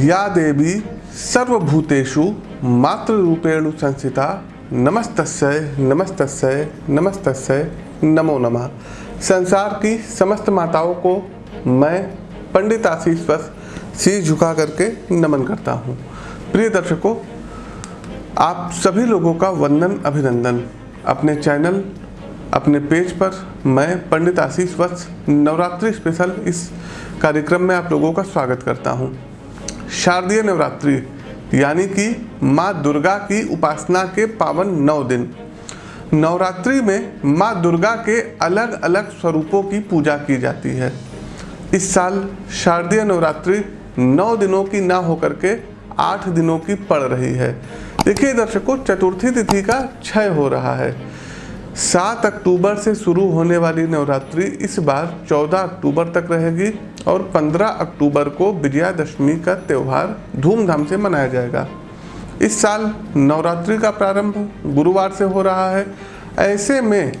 या देवी सर्वभूतेषु मातृरूपेणु संस्थिता। नमस्तस्य नमस्तस्य नमस्तस्य, नमो नमः। संसार की समस्त माताओं को मैं पंडित आशीष वस शीश झुका करके नमन करता हूँ। प्रिय दर्शकों, आप सभी लोगों का वंदन, अभिनंदन। अपने चैनल, अपने पेज पर मैं पंडित आशीष वत्स नवरात्रि स्पेशल इस कार्यक्रम में आप लोगों का स्वागत करता हूँ। शारदीय नवरात्रि, यानी कि माँ दुर्गा की उपासना के पावन नौ दिन। नवरात्रि में माँ दुर्गा के अलग अलग स्वरूपों की पूजा की जाती है। इस साल शारदीय नवरात्रि नौ दिनों की ना होकर के आठ दिनों की पड़ रही है। देखिए दर्शकों, चतुर्थी तिथि का क्षय हो रहा है। सात अक्टूबर से शुरू होने वाली नवरात्रि इस बार चौदह अक्टूबर तक रहेगी। और पंद्रह अक्टूबर को विजयादशमी का त्यौहार धूमधाम से मनाया जाएगा। इस साल नवरात्रि का प्रारंभ गुरुवार से हो रहा है। ऐसे में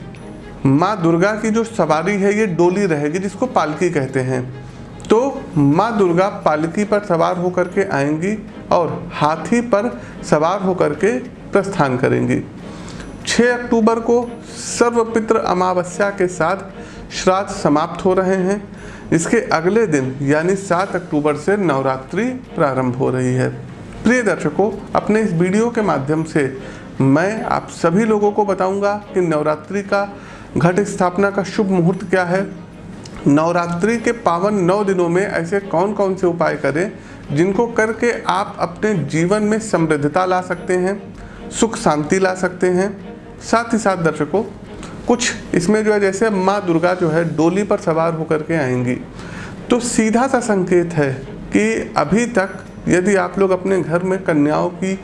माँ दुर्गा की जो सवारी है, ये डोली रहेगी जिसको पालकी कहते हैं। तो माँ दुर्गा पालकी पर सवार होकर के आएँगी और हाथी पर सवार होकर के प्रस्थान करेंगी। 6 अक्टूबर को सर्वपित्र अमावस्या के साथ श्राद्ध समाप्त हो रहे हैं। इसके अगले दिन, यानी 7 अक्टूबर से नवरात्रि प्रारंभ हो रही है। प्रिय दर्शकों, अपने इस वीडियो के माध्यम से मैं आप सभी लोगों को बताऊँगा कि नवरात्रि का घट स्थापना का शुभ मुहूर्त क्या है। नवरात्रि के पावन नौ दिनों में ऐसे कौन कौन से उपाय करें जिनको करके आप अपने जीवन में समृद्धता ला सकते हैं, सुख शांति ला सकते हैं। साथ ही साथ दर्शकों कुछ इसमें जो है, जैसे माँ दुर्गा जो है, डोली पर सवार होकर के आएँगी। तो सीधा सा संकेत है कि अभी तक यदि आप लोग अपने घर में कन्याओं की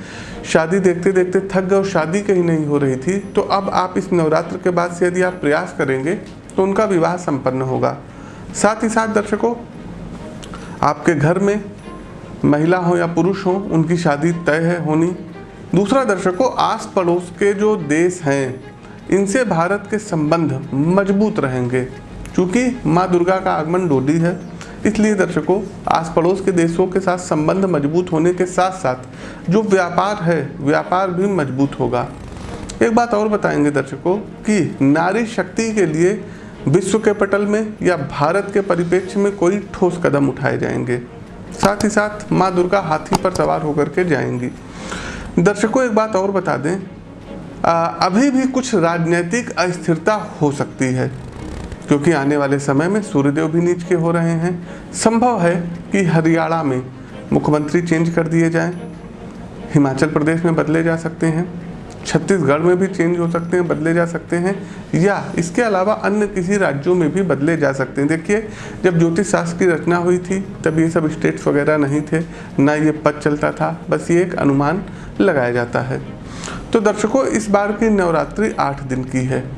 शादी देखते देखते थक गए और शादी कहीं नहीं हो रही थी तो अब आप इस नवरात्र के बाद से यदि आप प्रयास करेंगे तो उनका विवाह संपन्न होगा। साथ ही साथ दर्शकों, आपके घर में महिला हो या पुरुष हो, उनकी शादी तय है, होनी। दूसरा दर्शकों आस पड़ोस के जो देश हैं इनसे भारत के संबंध मज़बूत रहेंगे। क्योंकि माँ दुर्गा का आगमन डोली है, इसलिए दर्शकों आस पड़ोस के देशों के साथ संबंध मज़बूत होने के साथ साथ जो व्यापार है, व्यापार भी मज़बूत होगा। एक बात और बताएँगे दर्शकों कि नारी शक्ति के लिए विश्व के पटल में या भारत के परिप्रेक्ष्य में कोई ठोस कदम उठाए जाएँगे। साथ ही साथ माँ दुर्गा हाथी पर सवार होकर के जाएँगी। दर्शकों, एक बात और बता दें अभी भी कुछ राजनीतिक अस्थिरता हो सकती है, क्योंकि आने वाले समय में सूर्यदेव भी नीच के हो रहे हैं। संभव है कि हरियाणा में मुख्यमंत्री चेंज कर दिए जाएँ। हिमाचल प्रदेश में बदले जा सकते हैं। छत्तीसगढ़ में भी चेंज हो सकते हैं, बदले जा सकते हैं, या इसके अलावा अन्य किसी राज्यों में भी बदले जा सकते हैं। देखिए, जब ज्योतिष शास्त्र की रचना हुई थी, तब ये सब स्टेट्स वगैरह नहीं थे, ना ये पद चलता था, बस ये एक अनुमान लगाया जाता है। तो दर्शकों, इस बार की नवरात्रि आठ दिन की है।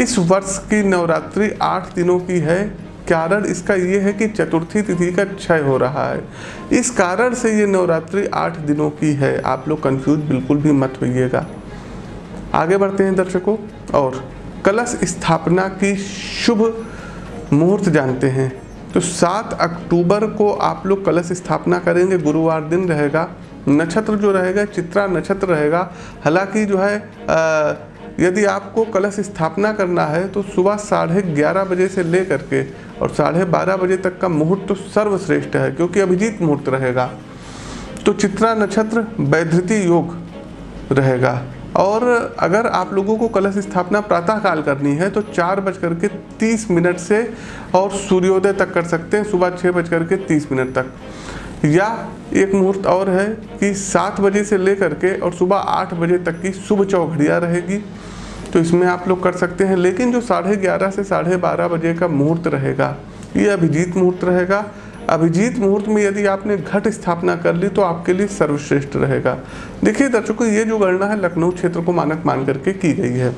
इस वर्ष की नवरात्रि आठ दिनों की है। कारण इसका ये है कि चतुर्थी तिथि का क्षय हो रहा है। इस कारण से ये नवरात्रि आठ दिनों की है। आप लोग कंफ्यूज बिल्कुल भी मत होइएगा। आगे बढ़ते हैं दर्शकों, और कलश स्थापना की शुभ मुहूर्त जानते हैं। तो 7 अक्टूबर को आप लोग कलश स्थापना करेंगे, गुरुवार दिन रहेगा। नक्षत्र जो रहेगा चित्रा नक्षत्र रहेगा। हालाँकि जो है आ, यदि आपको कलश स्थापना करना है तो सुबह साढ़े ग्यारह बजे से ले करके और साढ़े बारह बजे तक का मुहूर्त तो सर्वश्रेष्ठ है क्योंकि अभिजीत मुहूर्त रहेगा। तो चित्रा नक्षत्र वैधृति योग रहेगा। और अगर आप लोगों को कलश स्थापना प्रातः काल करनी है तो चार बज करके तीस मिनट से और सूर्योदय तक कर सकते हैं सुबह छः बज करके तीस मिनट तक। या एक मुहूर्त और है कि सात बजे से लेकर के और सुबह आठ बजे तक की शुभ चौघड़िया रहेगी। तो इसमें आप लोग कर सकते हैं, लेकिन जो साढ़े ग्यारह से साढ़े बारह बजे का मुहूर्त रहेगा, ये अभिजीत मुहूर्त रहेगा। अभिजीत मुहूर्त में यदि आपने घट स्थापना कर ली तो आपके लिए सर्वश्रेष्ठ रहेगा। देखिए दर्शकों, ये जो गणना है लखनऊ क्षेत्र को मानक मान करके की गई है।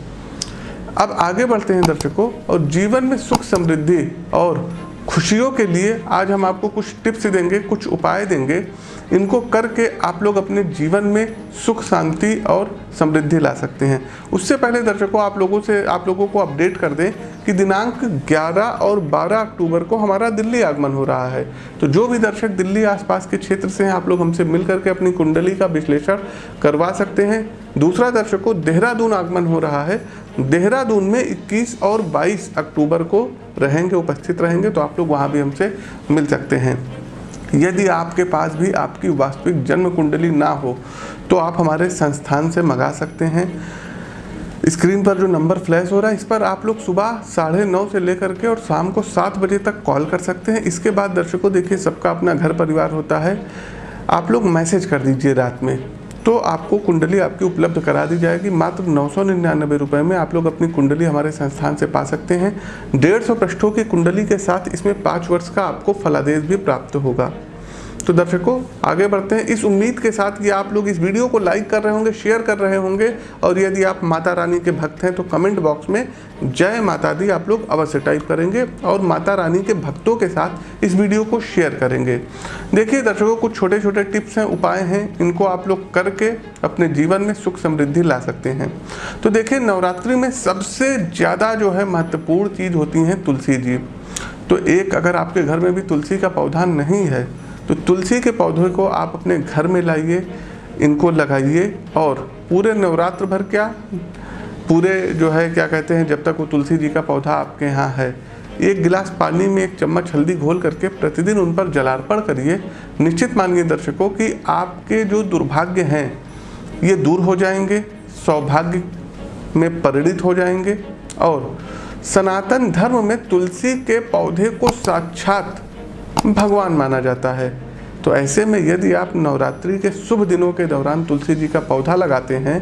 अब आगे बढ़ते हैं दर्शकों, और जीवन में सुख समृद्धि और खुशियों के लिए आज हम आपको कुछ टिप्स देंगे, कुछ उपाय देंगे। इनको करके आप लोग अपने जीवन में सुख, शांति और समृद्धि ला सकते हैं। उससे पहले दर्शकों, आप लोगों से, आप लोगों को अपडेट कर दें कि दिनांक 11 और 12 अक्टूबर को हमारा दिल्ली आगमन हो रहा है। तो जो भी दर्शक दिल्ली आसपास के क्षेत्र से हैं, आप लोग हमसे मिल करके अपनी कुंडली का विश्लेषण करवा सकते हैं। दूसरा दर्शकों देहरादून आगमन हो रहा है। देहरादून में 21 और 22 अक्टूबर को रहेंगे, उपस्थित रहेंगे तो आप लोग वहाँ भी हमसे मिल सकते हैं। यदि आपके पास भी आपकी वास्तविक जन्म कुंडली ना हो तो आप हमारे संस्थान से मंगा सकते हैं। स्क्रीन पर जो नंबर फ्लैश हो रहा है, इस पर आप लोग सुबह साढ़े नौ से लेकर के और शाम को सात बजे तक कॉल कर सकते हैं। इसके बाद दर्शकों, देखिए, सबका अपना घर परिवार होता है। आप लोग मैसेज कर दीजिए रात में तो आपको कुंडली आपकी उपलब्ध करा दी जाएगी। मात्र नौ सौ निन्यानबे रुपये में आप लोग अपनी कुंडली हमारे संस्थान से पा सकते हैं। डेढ़ सौ पृष्ठों की कुंडली के साथ इसमें पाँच वर्ष का आपको फलादेश भी प्राप्त होगा। तो दर्शकों, आगे बढ़ते हैं। इस उम्मीद के साथ कि आप लोग इस वीडियो को लाइक कर रहे होंगे शेयर कर रहे होंगे और यदि आप माता रानी के भक्त हैं तो कमेंट बॉक्स में जय माता दी आप लोग अवश्य टाइप करेंगे और माता रानी के भक्तों के साथ इस वीडियो को शेयर करेंगे। देखिए दर्शकों, कुछ छोटे छोटे टिप्स हैं, उपाय हैं, इनको आप लोग करके अपने जीवन में सुख समृद्धि ला सकते हैं। तो देखिए, नवरात्रि में सबसे ज़्यादा जो है महत्वपूर्ण चीज़ होती हैं तुलसी जी। तो एक, अगर आपके घर में भी तुलसी का पौधा नहीं है तो तुलसी के पौधे को आप अपने घर में लाइए, इनको लगाइए और पूरे नवरात्र भर क्या, पूरे जो है, क्या कहते हैं, जब तक वो तुलसी जी का पौधा आपके यहाँ है, एक गिलास पानी में एक चम्मच हल्दी घोल करके प्रतिदिन उन पर जलार्पण करिए। निश्चित मानिए दर्शकों कि आपके जो दुर्भाग्य हैं, ये दूर हो जाएँगे, सौभाग्य में परिणित हो जाएँगे और सनातन धर्म में तुलसी के पौधे को साक्षात भगवान माना जाता है। तो ऐसे में यदि आप नवरात्रि के शुभ दिनों के दौरान तुलसी जी का पौधा लगाते हैं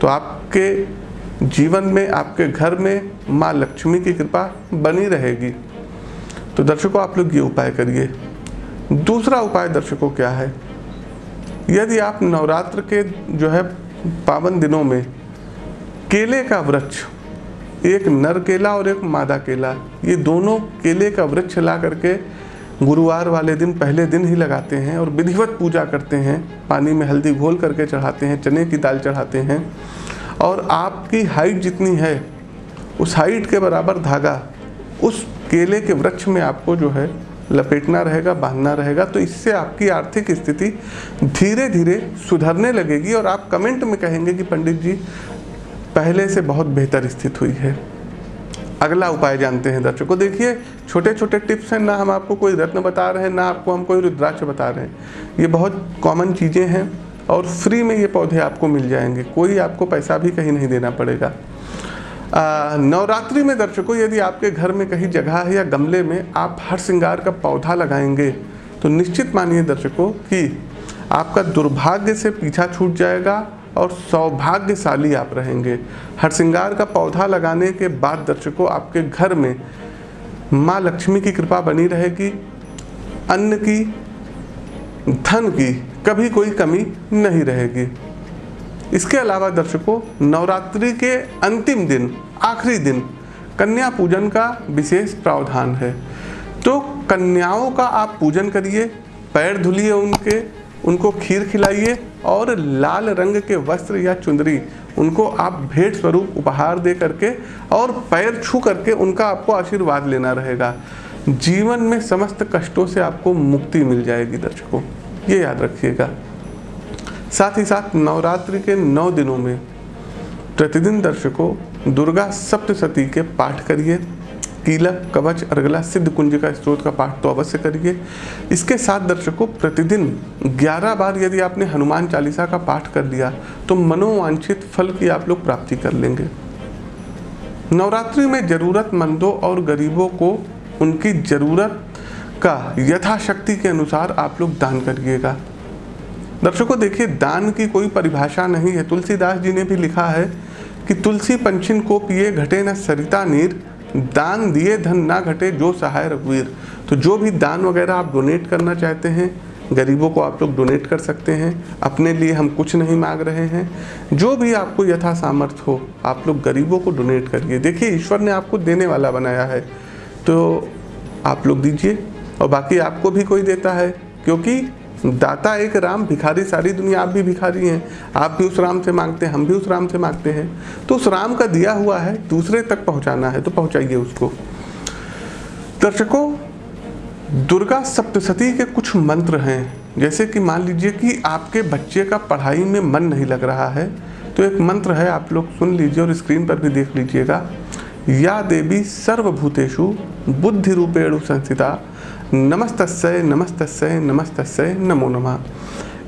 तो आपके जीवन में, आपके घर में माँ लक्ष्मी की कृपा बनी रहेगी। तो दर्शकों, आप लोग ये उपाय करिए। दूसरा उपाय दर्शकों क्या है? यदि आप नवरात्र के जो है पावन दिनों में केले का वृक्ष, एक नर केला और एक मादा केला, ये दोनों केले का वृक्ष ला करके गुरुवार वाले दिन पहले दिन ही लगाते हैं और विधिवत पूजा करते हैं। पानी में हल्दी घोल करके चढ़ाते हैं, चने की दाल चढ़ाते हैं। और आपकी हाइट जितनी है, उस हाइट के बराबर धागा, उस केले के वृक्ष में आपको जो है लपेटना रहेगा, बांधना रहेगा। तो इससे आपकी आर्थिक स्थिति धीरे धीरे सुधरने लगेगी और आप कमेंट में कहेंगे कि पंडित जी, पहले से बहुत बेहतर स्थिति हुई है। अगला उपाय जानते हैं दर्शकों। देखिए छोटे छोटे टिप्स हैं, ना हम आपको कोई रत्न बता रहे हैं, ना आपको हम कोई रुद्राक्ष बता रहे हैं। ये बहुत कॉमन चीज़ें हैं और फ्री में ये पौधे आपको मिल जाएँगे। कोई आपको पैसा भी कहीं नहीं देना पड़ेगा। नवरात्रि में दर्शकों, यदि आपके घर में कहीं जगह है या गमले में आप हर श्रृंगार का पौधा लगाएँगे तो निश्चित मानिए दर्शकों कि आपका दुर्भाग्य से पीछा छूट जाएगा और सौभाग्यशाली आप रहेंगे। हर श्रृंगार का पौधा लगाने के बाद दर्शकों, आपके घर में माँ लक्ष्मी की कृपा बनी रहेगी। अन्न की, धन की कभी कोई कमी नहीं रहेगी। इसके अलावा दर्शकों, नवरात्रि के अंतिम दिन, आखिरी दिन, कन्या पूजन का विशेष प्रावधान है। तो कन्याओं का आप पूजन करिए, पैर धुलिए उनके उनको खीर खिलाइए और लाल रंग के वस्त्र या चुंदरी उनको आप भेंट स्वरूप उपहार दे करके और पैर छू करके उनका आपको आशीर्वाद लेना रहेगा। जीवन में समस्त कष्टों से आपको मुक्ति मिल जाएगी दर्शकों, ये याद रखिएगा। साथ ही साथ नवरात्रि के नौ दिनों में प्रतिदिन दर्शकों, दुर्गा सप्तशती के पाठ करिए। कीलक कवच अर्गला सिद्ध कुंज का स्त्रोत का पाठ तो अवश्य करिए। इसके साथ दर्शकों, प्रतिदिन 11 बार यदि आपने हनुमान चालीसा का पाठ कर लिया तो मनोवांछित फल की आप लोग प्राप्ति कर लेंगे। नवरात्रि में ज़रूरतमंदों और गरीबों को उनकी ज़रूरत का यथाशक्ति के अनुसार आप लोग दान करिएगा। दर्शकों, देखिए, दान की कोई परिभाषा नहीं है। तुलसीदास जी ने भी लिखा है कि तुलसी पंचिन को पिए घटे न सरिता नीर दान दिए, धन ना घटे, जो सहाय रघुवीर। तो जो भी दान वगैरह आप डोनेट करना चाहते हैं, गरीबों को आप लोग डोनेट कर सकते हैं। अपने लिए हम कुछ नहीं मांग रहे हैं। जो भी आपको यथा सामर्थ्य हो, आप लोग गरीबों को डोनेट करिए। देखिए, ईश्वर ने आपको देने वाला बनाया है। तो आप लोग दीजिए। और बाकी आपको भी कोई देता है, क्योंकि दाता एक राम, भिखारी सारी दुनिया, आप भी भिखारी हैं। आप भी उस राम से मांगते हैं, हम भी उस राम से मांगते हैं। तो उस राम का दिया हुआ है, दूसरे तक पहुंचाना है तो पहुंचाइए उसको। दर्शकों, दुर्गा सप्तशती के कुछ मंत्र हैं। जैसे कि मान लीजिए कि आपके बच्चे का पढ़ाई में मन नहीं लग रहा है तो एक मंत्र है, आप लोग सुन लीजिए और स्क्रीन पर भी देख लीजिएगा। या देवी सर्वभूतेषु बुद्धि रूपेणु संस्थिता। नमस्तस्य नमस्तस्य नमस्तस्य, नमो नमः।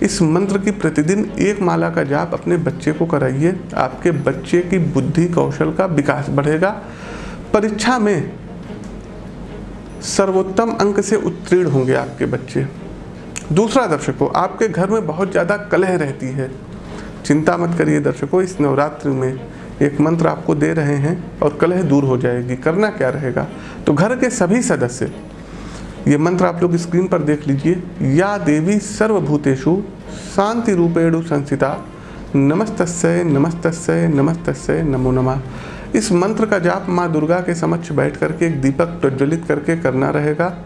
इस मंत्र की प्रतिदिन एक माला का जाप अपने बच्चे को कराइए। आपके बच्चे की बुद्धि कौशल का विकास बढ़ेगा। परीक्षा में सर्वोत्तम अंक से उत्तीर्ण होंगे आपके बच्चे। दूसरा दर्शकों, आपके घर में बहुत ज़्यादा कलह रहती है। चिंता मत करिए दर्शकों, इस नवरात्रि में एक मंत्र आपको दे रहे हैं और कलह दूर हो जाएगी, करना क्या रहेगा? तो घर के सभी सदस्य, ये मंत्र आप लोग स्क्रीन पर देख लीजिए। या देवी सर्वभूतेषु शांति रूपेणु संस्थिता नमस्तस्य नमस्तस्य नमस्तस्य, नमो नमः। इस मंत्र का जाप माँ दुर्गा के समक्ष बैठ करके, एक दीपक प्रज्वलित करके करना रहेगा।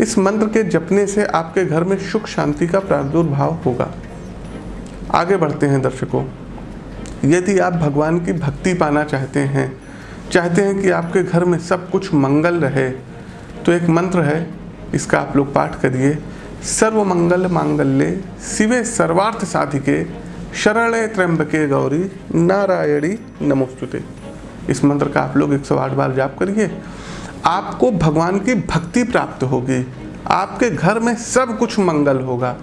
इस मंत्र के जपने से आपके घर में सुख शांति का प्रादुर्भाव होगा। आगे बढ़ते हैं दर्शकों। यदि आप भगवान की भक्ति पाना चाहते हैं चाहते हैं कि आपके घर में सब कुछ मंगल रहे तो एक मंत्र है, इसका आप लोग पाठ करिए। सर्व मंगल मांगल्ये शिवे सर्वार्थ साधिके, शरणे त्र्यंबके गौरी नारायणी नमोस्तुते। इस मंत्र का आप लोग 108 बार जाप करिए। आपको भगवान की भक्ति प्राप्त होगी। आपके घर में सब कुछ मंगल होगा।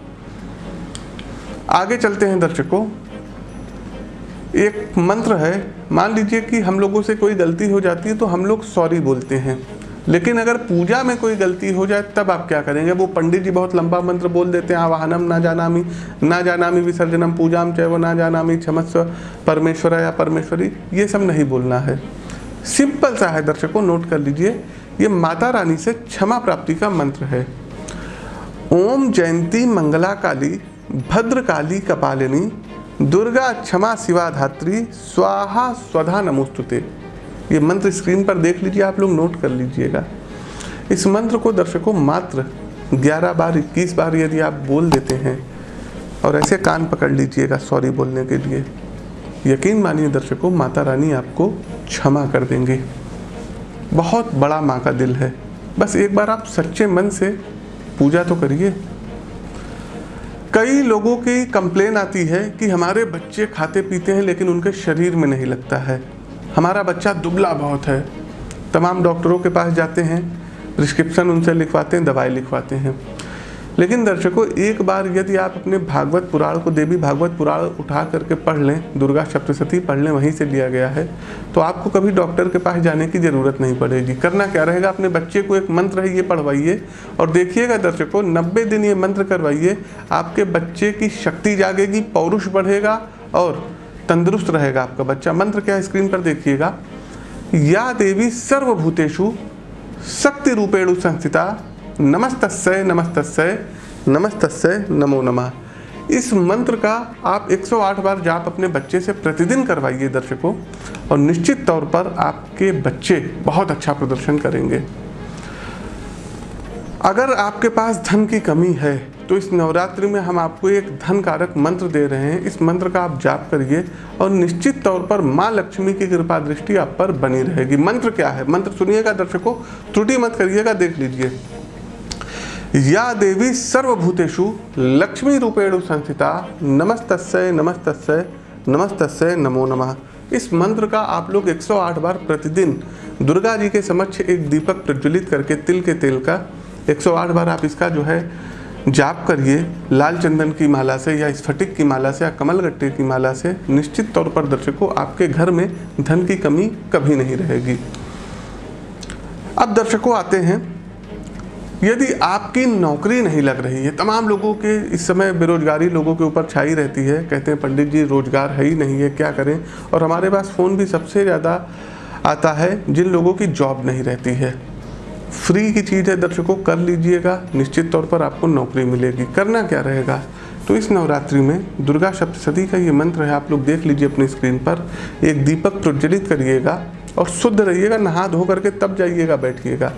आगे चलते हैं दर्शकों। एक मंत्र है, मान लीजिए कि हम लोगों से कोई गलती हो जाती है तो हम लोग सॉरी बोलते हैं। लेकिन अगर पूजा में कोई गलती हो जाए, तब आप क्या करेंगे? वो पंडित जी बहुत लंबा मंत्र बोल देते हैं आवाहनम ना जानामी ना जानामी विसर्जनम पूजाम चाहे वो ना जानामी क्षमस्व परमेश्वर या परमेश्वरी। ये सब नहीं बोलना है। सिंपल सा है, दर्शकों नोट कर लीजिए, ये माता रानी से क्षमा प्राप्ति का मंत्र है। ओम जयंती मंगला काली भद्र काली कपालिनी दुर्गा क्षमा शिवा धात्री स्वाहा स्वधा नमोस्तुते ये मंत्र स्क्रीन पर देख लीजिए, आप लोग नोट कर लीजिएगा। इस मंत्र को दर्शकों मात्र 11 बार 21 बार यदि आप बोल देते हैं, और ऐसे कान पकड़ लीजिएगा सॉरी बोलने के लिए। यकीन मानिए दर्शकों, माता रानी आपको क्षमा कर देंगे। बहुत बड़ा माँ का दिल है। बस एक बार आप सच्चे मन से पूजा तो करिए। कई लोगों की कंप्लेन आती है कि हमारे बच्चे खाते पीते हैं, लेकिन उनके शरीर में नहीं लगता है। हमारा बच्चा दुबला बहुत है। तमाम डॉक्टरों के पास जाते हैं, प्रिस्क्रिप्शन उनसे लिखवाते हैं, दवाई लिखवाते हैं। लेकिन दर्शकों, एक बार यदि आप अपने भागवत पुराण को, देवी भागवत पुराण उठा करके पढ़ लें, दुर्गा सप्तशती पढ़ लें, वहीं से लिया गया है तो आपको कभी डॉक्टर के पास जाने की ज़रूरत नहीं पड़ेगी। करना क्या रहेगा? अपने बच्चे को एक मंत्र है, ये पढ़वाइए। और देखिएगा दर्शकों, नब्बे दिन ये मंत्र करवाइए, आपके बच्चे की शक्ति जागेगी, पौरुष बढ़ेगा और तंदुरुस्त रहेगा आपका बच्चा। मंत्र क्या स्क्रीन पर देखिएगा। या देवी सर्वभूतेषु शक्ति रूपेणु संस्थिता नमस्तस्य नमस्तस्य नमस्तस्य नमो नमः। इस मंत्र का आप 108 बार जाप अपने बच्चे से प्रतिदिन करवाइए दर्शकों, और निश्चित तौर पर आपके बच्चे बहुत अच्छा प्रदर्शन करेंगे। अगर आपके पास धन की कमी है तो इस नवरात्रि में हम आपको एक धन कारक मंत्र दे रहे हैं। इस मंत्र का आप जाप करिए, और निश्चित तौर पर माँ लक्ष्मी की कृपा दृष्टि आप पर बनी रहेगी। मंत्र क्या है? मंत्र सुनिएगा दर्शकों, त्रुटि मत करिएगा, देख लीजिए। या देवी सर्वभूतेषु लक्ष्मी रूपेणु संस्थिता। नमस्तस्य नमस्तस्य नमस्तस्य, नमो नमः। इस मंत्र का आप लोग 108 बार प्रतिदिन दुर्गा जी के समक्ष एक दीपक प्रज्वलित करके तिल के तेल का 108 बार आप इसका जो है जाप करिए। लाल चंदन की माला से या स्फटिक की माला से या कमल गट्टे की माला से निश्चित तौर पर दर्शकों आपके घर में धन की कमी कभी नहीं रहेगी। अब दर्शकों आते हैं। यदि आपकी नौकरी नहीं लग रही है, तमाम लोगों के इस समय बेरोजगारी लोगों के ऊपर छाई रहती है, कहते हैं, पंडित जी, रोज़गार है ही नहीं है, क्या करें? और हमारे पास फ़ोन भी सबसे ज़्यादा आता है जिन लोगों की जॉब नहीं रहती है। फ्री की चीज़ है, दर्शकों, कर लीजिएगा, निश्चित तौर पर आपको नौकरी मिलेगी। करना क्या रहेगा? तो इस नवरात्रि में दुर्गा सप्तशती का ये मंत्र है, आप लोग देख लीजिए अपनी स्क्रीन पर। एक दीपक प्रज्वलित करिएगा और शुद्ध रहिएगा, नहा धो करके तब जाइएगा, बैठिएगा।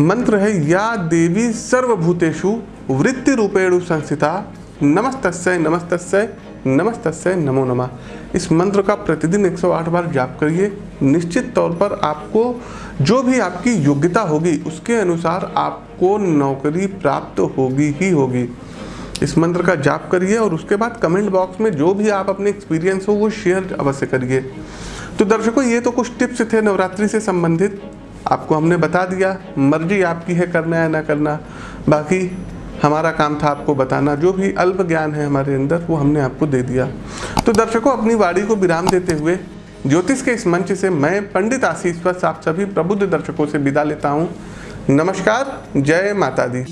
मंत्र है, या देवी सर्वभूतेषु वृत्ति रूपेणु संस्थिता। नमस्तस्य नमस्तस्य नमस्तस्य, नमो नमः। इस मंत्र का प्रतिदिन 108 बार जाप करिए। निश्चित तौर पर आपको जो भी आपकी योग्यता होगी, उसके अनुसार आपको नौकरी प्राप्त होगी ही होगी। इस मंत्र का जाप करिए और उसके बाद कमेंट बॉक्स में जो भी आप अपने एक्सपीरियंस हो, वो शेयर अवश्य करिए। तो दर्शकों, ये तो कुछ टिप्स थे नवरात्रि से संबंधित। आपको हमने बता दिया, मर्ज़ी आपकी है, करना या ना करना। बाकी हमारा काम था आपको बताना, जो भी अल्प ज्ञान है हमारे अंदर, वो हमने आपको दे दिया। तो दर्शकों, अपनी वाणी को विराम देते हुए, ज्योतिष के इस मंच से मैं, पंडित आशीष वत्स आप सभी प्रबुद्ध दर्शकों से विदा लेता हूँ। नमस्कार, जय माता दी।